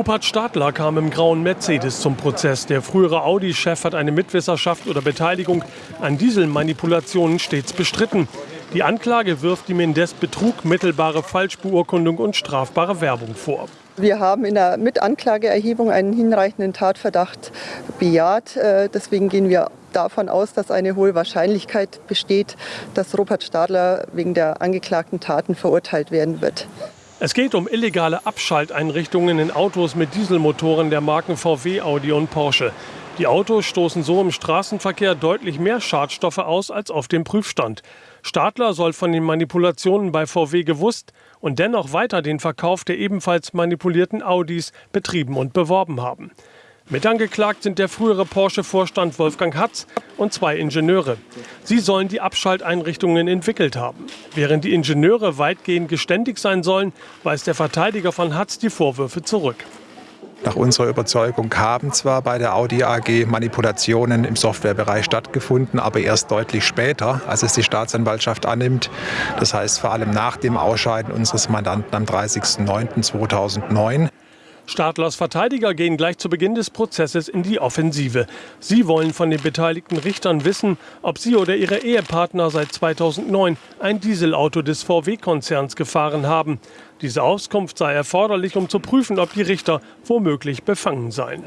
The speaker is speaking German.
Rupert Stadler kam im grauen Mercedes zum Prozess. Der frühere Audi-Chef hat eine Mitwisserschaft oder Beteiligung an Dieselmanipulationen stets bestritten. Die Anklage wirft ihm indes Betrug, mittelbare Falschbeurkundung und strafbare Werbung vor. Wir haben in der Mitanklageerhebung einen hinreichenden Tatverdacht bejaht. Äh, deswegen gehen wir davon aus, dass eine hohe Wahrscheinlichkeit besteht, dass Rupert Stadler wegen der angeklagten Taten verurteilt werden wird. Es geht um illegale Abschalteinrichtungen in Autos mit Dieselmotoren der Marken VW, Audi und Porsche. Die Autos stoßen so im Straßenverkehr deutlich mehr Schadstoffe aus als auf dem Prüfstand. Stadler soll von den Manipulationen bei VW gewusst und dennoch weiter den Verkauf der ebenfalls manipulierten Audis betrieben und beworben haben. Mitangeklagt sind der frühere Porsche-Vorstand Wolfgang Hatz und zwei Ingenieure. Sie sollen die Abschalteinrichtungen entwickelt haben. Während die Ingenieure weitgehend geständig sein sollen, weist der Verteidiger von Hatz die Vorwürfe zurück. Nach unserer Überzeugung haben zwar bei der Audi AG Manipulationen im Softwarebereich stattgefunden, aber erst deutlich später, als es die Staatsanwaltschaft annimmt. Das heißt vor allem nach dem Ausscheiden unseres Mandanten am 30.09.2009. Stadlers Verteidiger gehen gleich zu Beginn des Prozesses in die Offensive. Sie wollen von den beteiligten Richtern wissen, ob sie oder ihre Ehepartner seit 2009 ein Dieselauto des VW-Konzerns gefahren haben. Diese Auskunft sei erforderlich, um zu prüfen, ob die Richter womöglich befangen seien.